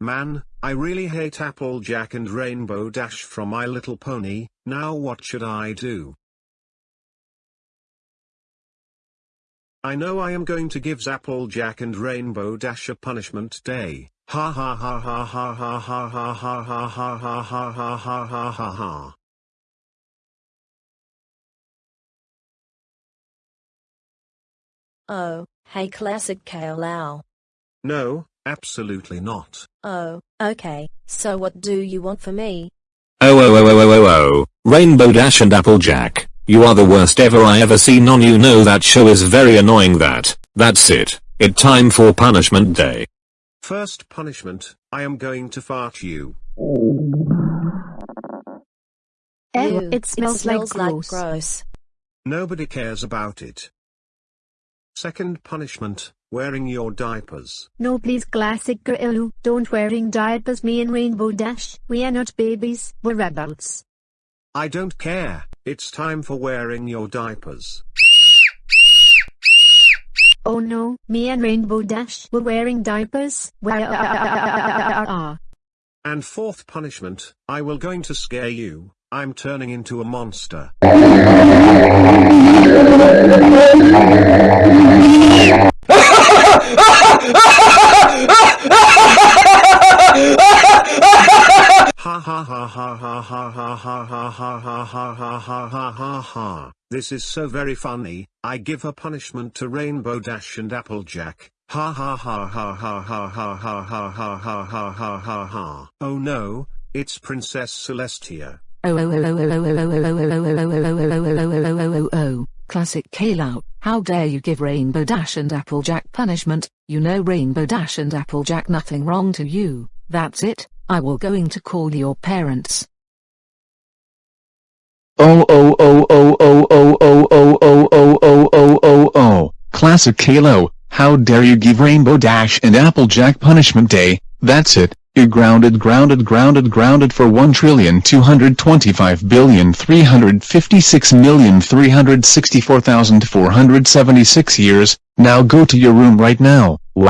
Man, I really hate Applejack and Rainbow Dash from My Little Pony, now what should I do? I know I am going to give Applejack and Rainbow Dash a punishment day. Ha ha ha ha ha ha ha ha ha ha ha ha ha ha ha ha ha ha. Oh, hey classic Kale No, absolutely not. Oh, okay, so what do you want for me? Oh oh oh oh oh oh oh, Rainbow Dash and Applejack, you are the worst ever I ever seen on you know that show is very annoying that, that's it, it time for punishment day. First punishment, I am going to fart you. Ew, it smells like gross. gross. Nobody cares about it. Second punishment, wearing your diapers. No please classic girl, don't wearing diapers me and Rainbow Dash, we are not babies, we're adults. I don't care, it's time for wearing your diapers. Oh no, me and Rainbow Dash were wearing diapers. Where And fourth punishment, I will going to scare you, I'm turning into a monster. Ha ha ha ha ha ha ha ha ha ha ha ha ha ha ha. This is so very funny, I give a punishment to Rainbow Dash and Applejack. Ha ha ha ha ha ha ha ha ha ha ha ha ha ha ha. Oh no, it's Princess Celestia. Oh oh oh oh oh oh oh oh oh oh oh oh oh oh oh oh oh oh oh oh Classic Caillou, how dare you give Rainbow Dash and Applejack punishment, you know Rainbow Dash and Applejack nothing wrong to you, that's it, I will going to call your parents. Oh oh oh oh oh oh oh oh oh oh oh oh oh oh Classic Caillou, how dare you give Rainbow Dash and Applejack punishment day, that's it, you're grounded grounded grounded grounded for 1,225,356,364,476 years, now go to your room right now. Wow.